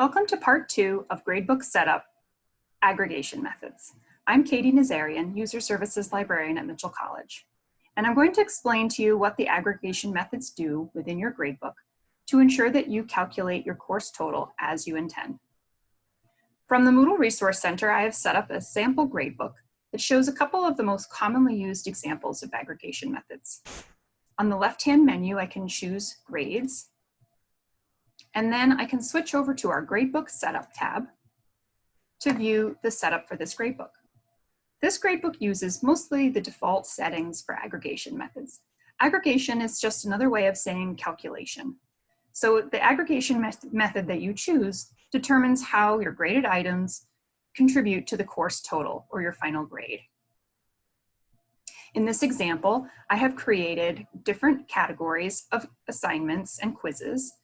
Welcome to part two of Gradebook Setup Aggregation Methods. I'm Katie Nazarian, User Services Librarian at Mitchell College. And I'm going to explain to you what the aggregation methods do within your gradebook to ensure that you calculate your course total as you intend. From the Moodle Resource Center, I have set up a sample gradebook that shows a couple of the most commonly used examples of aggregation methods. On the left-hand menu, I can choose grades, and then I can switch over to our gradebook setup tab to view the setup for this gradebook. This gradebook uses mostly the default settings for aggregation methods. Aggregation is just another way of saying calculation. So the aggregation method that you choose determines how your graded items contribute to the course total or your final grade. In this example, I have created different categories of assignments and quizzes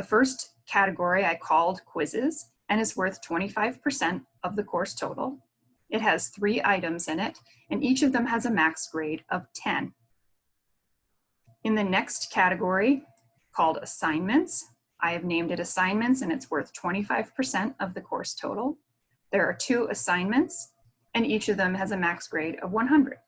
the first category I called quizzes and is worth 25% of the course total. It has three items in it, and each of them has a max grade of 10. In the next category, called assignments, I have named it assignments and it's worth 25% of the course total. There are two assignments, and each of them has a max grade of 100.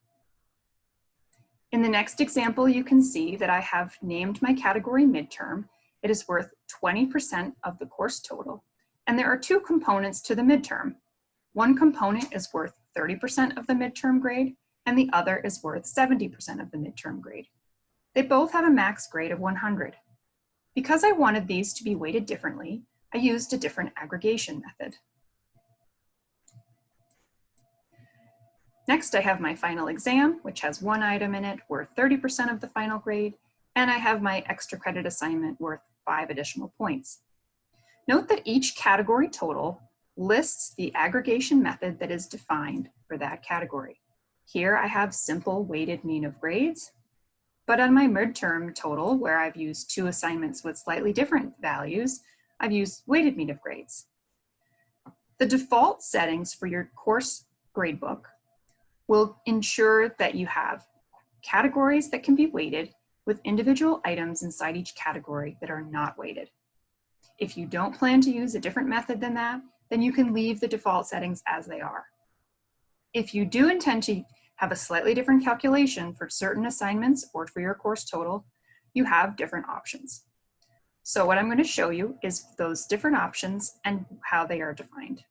In the next example, you can see that I have named my category midterm it is worth 20% of the course total. And there are two components to the midterm. One component is worth 30% of the midterm grade, and the other is worth 70% of the midterm grade. They both have a max grade of 100. Because I wanted these to be weighted differently, I used a different aggregation method. Next, I have my final exam, which has one item in it worth 30% of the final grade, and I have my extra credit assignment worth five additional points. Note that each category total lists the aggregation method that is defined for that category. Here I have simple weighted mean of grades, but on my midterm total, where I've used two assignments with slightly different values, I've used weighted mean of grades. The default settings for your course gradebook will ensure that you have categories that can be weighted with individual items inside each category that are not weighted. If you don't plan to use a different method than that, then you can leave the default settings as they are. If you do intend to have a slightly different calculation for certain assignments or for your course total, you have different options. So what I'm going to show you is those different options and how they are defined.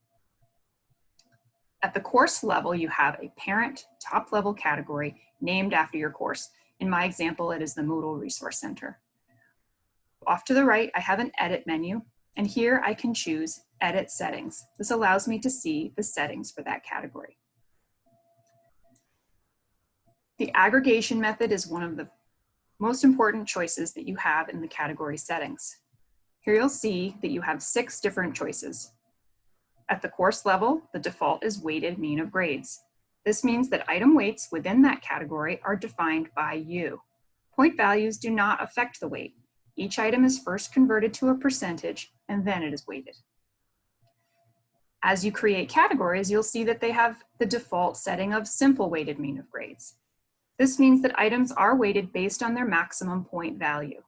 At the course level, you have a parent top level category named after your course. In my example, it is the Moodle Resource Center. Off to the right, I have an edit menu, and here I can choose edit settings. This allows me to see the settings for that category. The aggregation method is one of the most important choices that you have in the category settings. Here you'll see that you have six different choices. At the course level, the default is weighted mean of grades. This means that item weights within that category are defined by you. Point values do not affect the weight. Each item is first converted to a percentage and then it is weighted. As you create categories, you'll see that they have the default setting of simple weighted mean of grades. This means that items are weighted based on their maximum point value.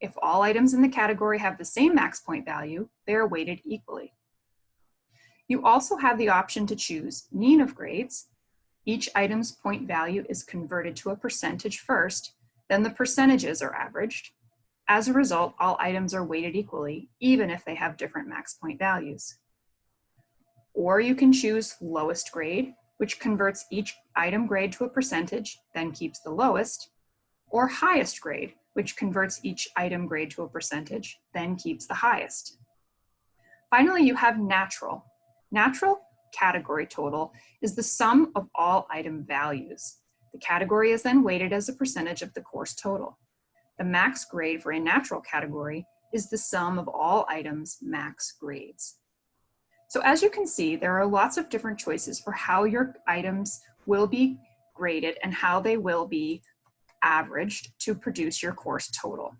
If all items in the category have the same max point value, they are weighted equally. You also have the option to choose mean of grades, each item's point value is converted to a percentage first, then the percentages are averaged. As a result, all items are weighted equally, even if they have different max point values. Or you can choose lowest grade, which converts each item grade to a percentage, then keeps the lowest, or highest grade, which converts each item grade to a percentage, then keeps the highest. Finally, you have natural. Natural category total is the sum of all item values. The category is then weighted as a percentage of the course total. The max grade for a natural category is the sum of all items max grades. So as you can see, there are lots of different choices for how your items will be graded and how they will be averaged to produce your course total.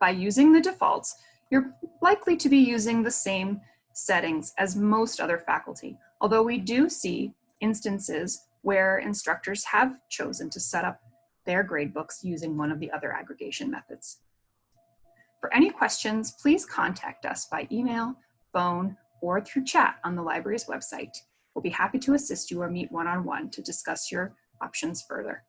By using the defaults, you're likely to be using the same settings as most other faculty, although we do see instances where instructors have chosen to set up their gradebooks using one of the other aggregation methods. For any questions, please contact us by email, phone, or through chat on the library's website. We'll be happy to assist you or meet one-on-one -on -one to discuss your options further.